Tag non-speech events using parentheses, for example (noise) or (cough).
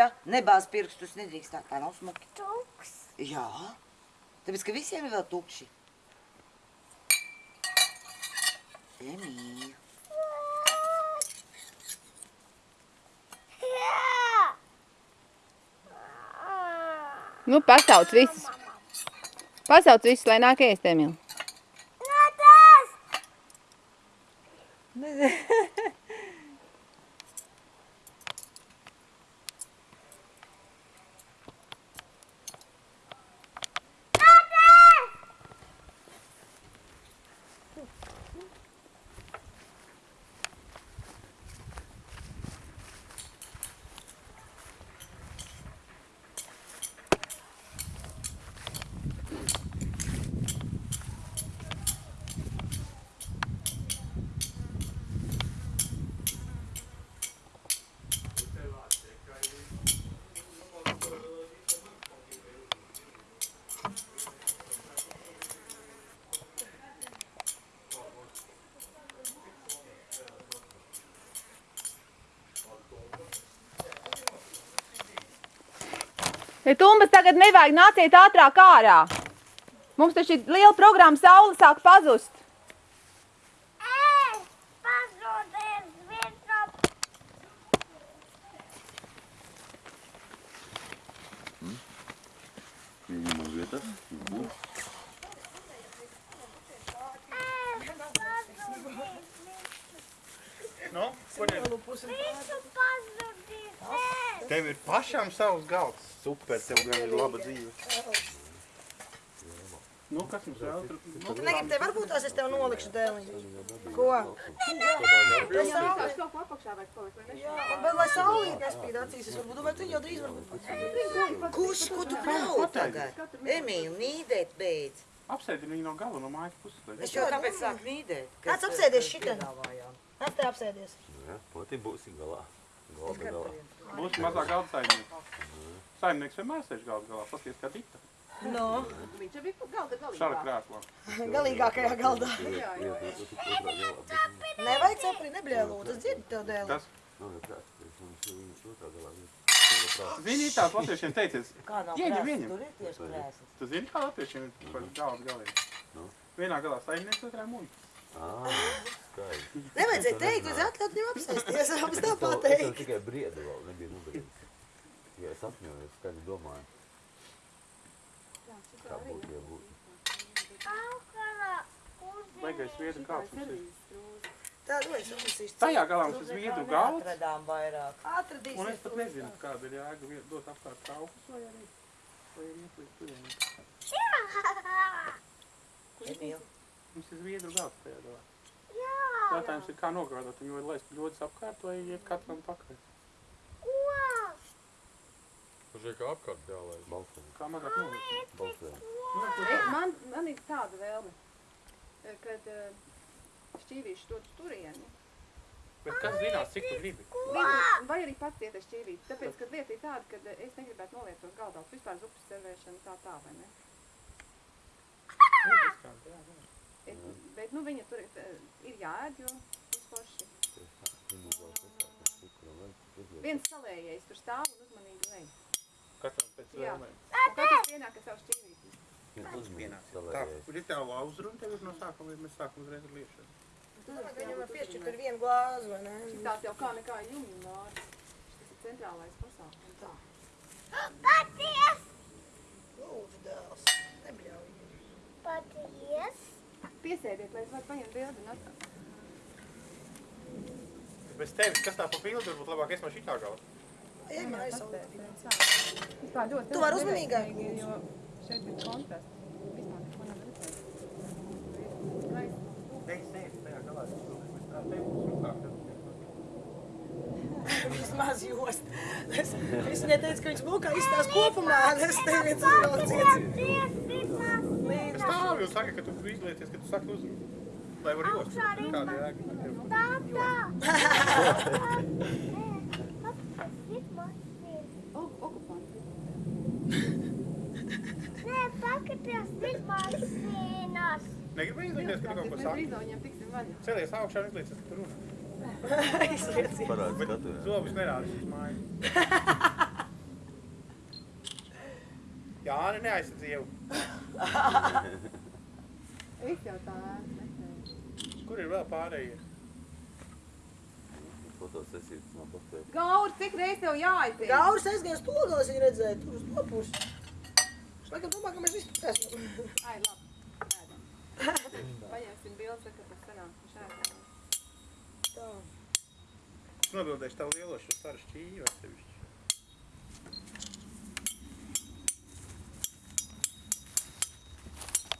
ja? Nebāz pirkstus, nedrīkst tā, tā nav smuki. Tuks. Jā, tāpēc, ka visiem ir vēl tukši. Emīļa. Nu, pasauc visus. Pasauc visus, lai nāk ēst, Emīl. No tas. Ja tumbas tagad nevajag, nāciet ātrāk ārā. Mums taču ir liela programma, saule sāk pazust. Ej, pazūdies virsū. Viņam uz vietas. Ej, pazūdies. Nu, kur ir? Visu pazūdies. Ej. Tev ir pašām savs galds. Super, tev gan ir laba dzīve. Nu, kas mums vēl tur? Nu, Tu negribi te varbūt tās es tev nolikšu dēliņu. Ko? Tas saulīt. kaut ko apakšā vajag palikt, vai ne? Jā, un vēl lai saulīt nespīd acīs, es varbūt domāju, tu jau drīz varbūt. Kurš, ko tu bļauj tagad? Emīļa, nīdēt beidz. apsēdi viņu no gala, no mājas puses. lai Es jau kāpēc sāk nīdēt? Kāds apsēdies šitien? Nāc te apsēdies. Jā, pati būsi galā. Galda galā. Būs mazā galda saimnieka. Saimnieks vienmēr sēž galda galā, paskaties kā dikta. No, Viņš jau bija galda Šāda galīgā. krēslā. galīgākajā galdā. Jā, jā. Nevajag cepri, nebļēlūt, tas dzird tev dēli. Kas? Nav jau prāt, es mums viņus otrā galā. Zini, tās latviešiem teicies, Kā nav Ieņem, ir krēsls. tu zini, kā latviešiem ir par galda galīgi? Nu? Vienā galā saimnieks, otrā muļķis. Ā, skaidrs. Nevajadzēja teikt, vajadzēja atļaut viņam apsēsties, (laughs) abas tā Es tev pateikt. tikai briedi vēl nebija nodarījis. Ja es apņojos, skaidri domāju, kā būtu, ja būtu. Baigais mums ir. Tā, nu es apsīšu. Tajā galā mums ir zviedru galds. Atradām vairāk. Un es Atradīsies. pat nezinu, kāda ir jēga viet- dot apkārt traukus vai arī. Vai arī ieplīt turien. Emīļa. Mums ir zviedru galds tajā galā. Jā. Jautājums ir, kā nogādāt viņu, vai laist ļodis apkārt vai iet katram pakaļ. Ko? Pašai kā apkārt jālaiž. Balsojam, Kā mazāk nolikt. balsojam. Man, man ir tāda vēlme, eh, kad eh, šķīvīši dod uz turieni. Bet kas zinās, cik tu gribi? Lieta- Vai arī pats iet ar šķīvīti. Tāpēc, kad lieta ir tāda, ka eh, es negribētu noliet tos galdās. Vispār zupas servēšana tā tā, vai ne? Nu, diskant, jā, jā. Es, bet, nu, viņa tur ir, eh, ir jāēd, jo tas forši. Viens salējais tur stāv un uzmanīgi lej. Katram pēc vēlmēm. Un katrs pienāk ar savu šķīvīti. Tā, ir tā lauzra un tev ir no sākuma, vai mēs sākam uzreiz ar liešanu. Viņam var piešķirt ar vienu glāzi, vai ne? Tās jau kā nekā jumju nāri. Tas ir centrālais pasākums. Tā. (gasps) Paties. Lūdzu, dēls, nebļauj. Paties. Piesēdiet, lai es varu paņemt bildi un atrast. Bez tevis, kas tā pa pildu, varbūt labāk es no šitā gala. Ej, mājas saulīt. Tā ļoti Tu vari uzmanīgāk, Jo šeit ir kontrasts. Vispār neko nav redzēt. Ej, sēdi tajā galā, tā. Vismaz jost. Es, es viņai teicu, ka viņš mūkā izstās kopumā, un es te viens uzrauciet. Es stāvu un saka, ka tu izlieties, ka tu saki uzrunu. Lai var jost. Kāda jēga? Nē, paskaties, tik mašīnas. Negribu izlieties, ka tu kaut ko saki. Celies augšā un izliecies, ka tu runā. (laughs) Izlieciet. Parādi skatu, jā. Zobus nerādīs uz māju. (laughs) Jāni neaizsardz ievu. Es jau tā. Kur ir vēl pārējie? Fotosesija tas nav paspējis. Gaur, cik reiz tev jāaiziet? Gauris aizgāja stogā, es viņu redzēju, tur uz to pusi. Es laikam domāju, ka mēs visi esam. Ai, labi. Ēdam. (laughs) Paņemsim bildes, kad tas sanāk. Viņš ēdam. Tā. Es nobildēšu tavu lielo šo staru šķīvi atsevišķi.